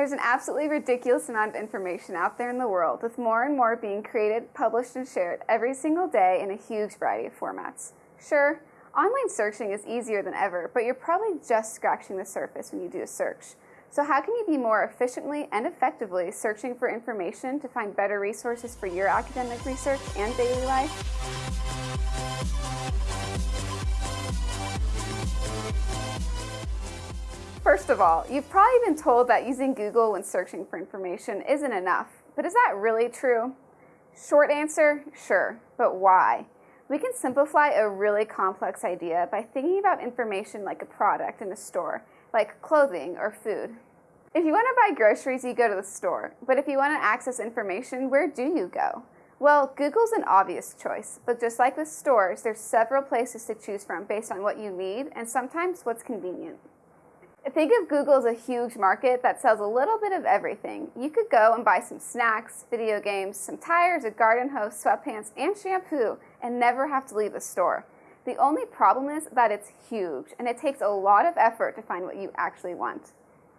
There's an absolutely ridiculous amount of information out there in the world, with more and more being created, published, and shared every single day in a huge variety of formats. Sure, online searching is easier than ever, but you're probably just scratching the surface when you do a search. So how can you be more efficiently and effectively searching for information to find better resources for your academic research and daily life? First of all, you've probably been told that using Google when searching for information isn't enough, but is that really true? Short answer, sure, but why? We can simplify a really complex idea by thinking about information like a product in a store like clothing or food. If you want to buy groceries, you go to the store. But if you want to access information, where do you go? Well, Google's an obvious choice, but just like with stores, there's several places to choose from based on what you need and sometimes what's convenient. Think of Google as a huge market that sells a little bit of everything. You could go and buy some snacks, video games, some tires, a garden hose, sweatpants, and shampoo and never have to leave the store. The only problem is that it's huge and it takes a lot of effort to find what you actually want.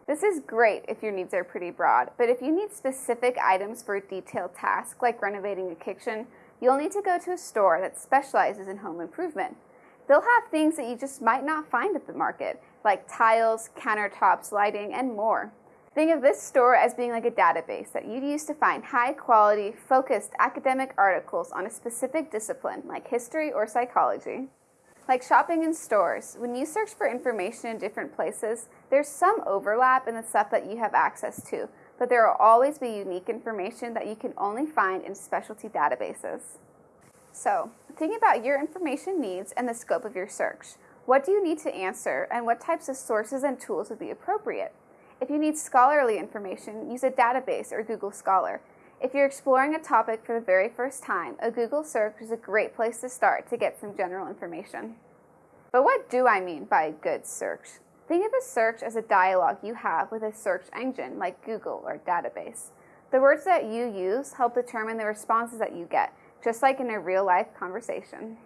This is great if your needs are pretty broad, but if you need specific items for a detailed task like renovating a kitchen, you'll need to go to a store that specializes in home improvement. They'll have things that you just might not find at the market, like tiles, countertops, lighting, and more. Think of this store as being like a database that you'd use to find high quality, focused academic articles on a specific discipline like history or psychology. Like shopping in stores, when you search for information in different places, there's some overlap in the stuff that you have access to, but there will always be unique information that you can only find in specialty databases. So, think about your information needs and the scope of your search. What do you need to answer, and what types of sources and tools would be appropriate? If you need scholarly information, use a database or Google Scholar. If you're exploring a topic for the very first time, a Google search is a great place to start to get some general information. But what do I mean by a good search? Think of a search as a dialogue you have with a search engine like Google or database. The words that you use help determine the responses that you get, just like in a real life conversation.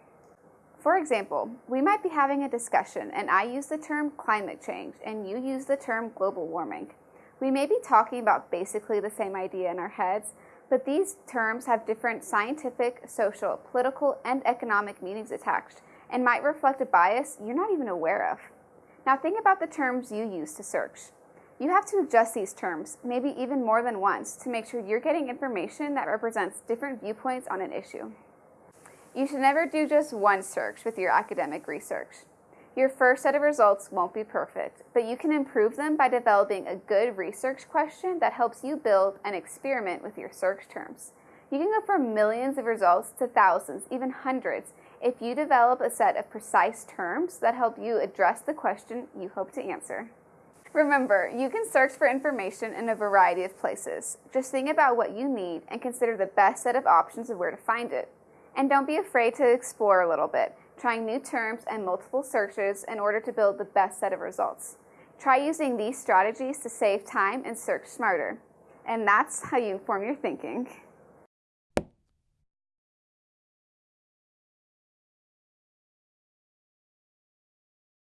For example, we might be having a discussion and I use the term climate change and you use the term global warming. We may be talking about basically the same idea in our heads, but these terms have different scientific, social, political, and economic meanings attached and might reflect a bias you're not even aware of. Now think about the terms you use to search. You have to adjust these terms, maybe even more than once, to make sure you're getting information that represents different viewpoints on an issue. You should never do just one search with your academic research. Your first set of results won't be perfect, but you can improve them by developing a good research question that helps you build and experiment with your search terms. You can go from millions of results to thousands, even hundreds, if you develop a set of precise terms that help you address the question you hope to answer. Remember, you can search for information in a variety of places. Just think about what you need and consider the best set of options of where to find it. And don't be afraid to explore a little bit, trying new terms and multiple searches in order to build the best set of results. Try using these strategies to save time and search smarter. And that's how you inform your thinking.